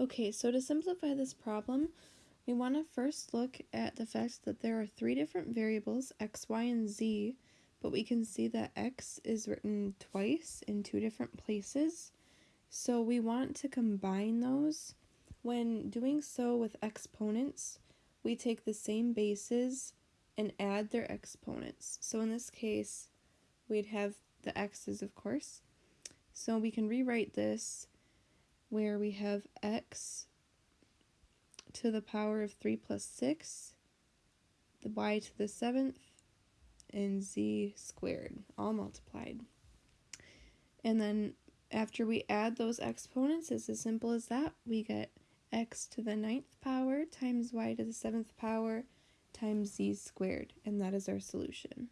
Okay, so to simplify this problem, we want to first look at the fact that there are three different variables, x, y, and z, but we can see that x is written twice in two different places. So we want to combine those. When doing so with exponents, we take the same bases and add their exponents. So in this case, we'd have the x's, of course. So we can rewrite this where we have x to the power of 3 plus 6, the y to the 7th, and z squared, all multiplied. And then after we add those exponents, it's as simple as that. We get x to the ninth power times y to the 7th power times z squared, and that is our solution.